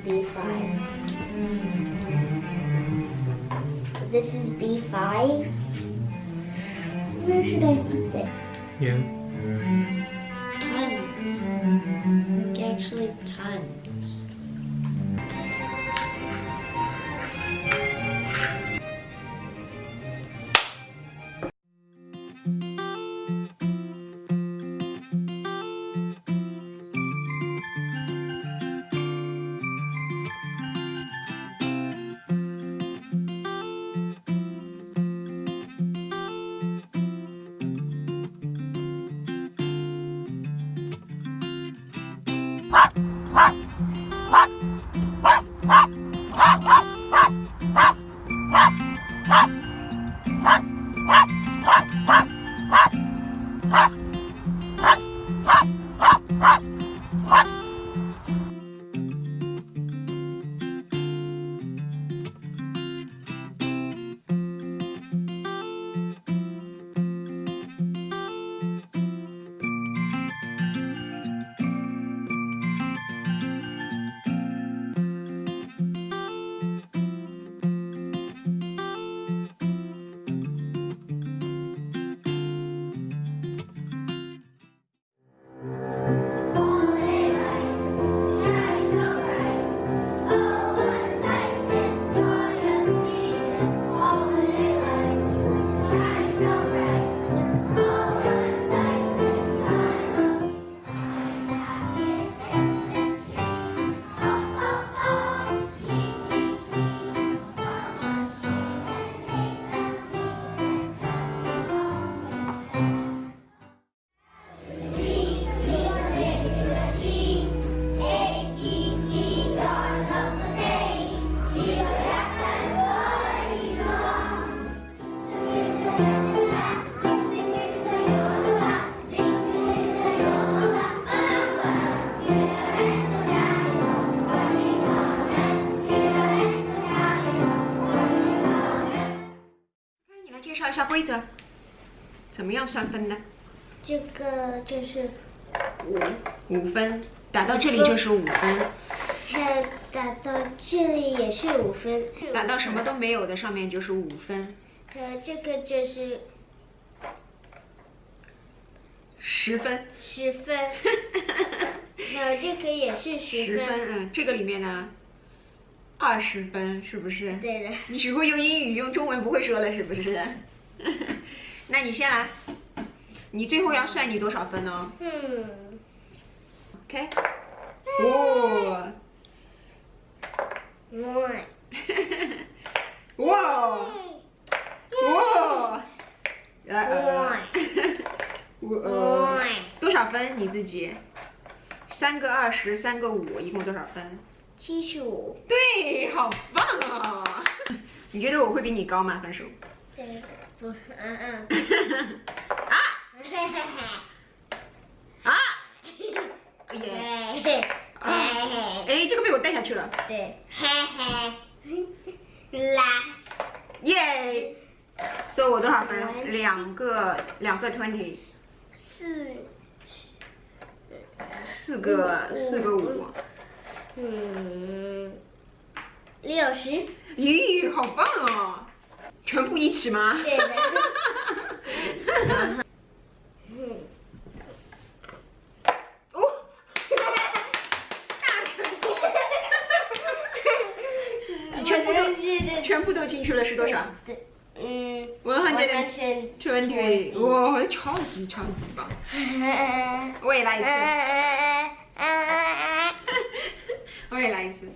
five. This is B five. Where should I put it? Yeah. Tons. Actually, tons. Chào 下规则，怎么样算分的？这个就是五，五分，打到这里就是五分，还有打到这里也是五分，打到什么都没有的上面就是五分，呃，这个就是十分，十分，还有 这个也是十分，十分，嗯，这个里面呢，二十分，是不是？对的。你只会用英语，用中文不会说了，是不是？那你先来，你最后要算你多少分哦。嗯。OK。哦。One。哇。哇。One。One。多少分？你自己？三个二十，三个五，一共多少分？七十五。对，好棒啊！你觉得我会比你高吗？分数？对。不是，嗯嗯。啊！啊！耶！啊！哎，这个被我带下去了。对。嘿嘿。Last。耶！所以我多少分？两个，两个 twenty。四。四个，四个五。嗯。六十。咦，好棒哦！全部一起吗？对的。哦，大成功！你全部都全部都进去了是多少？嗯，one hundred twenty。哇，超级超级棒！我也来一次。我也来一次。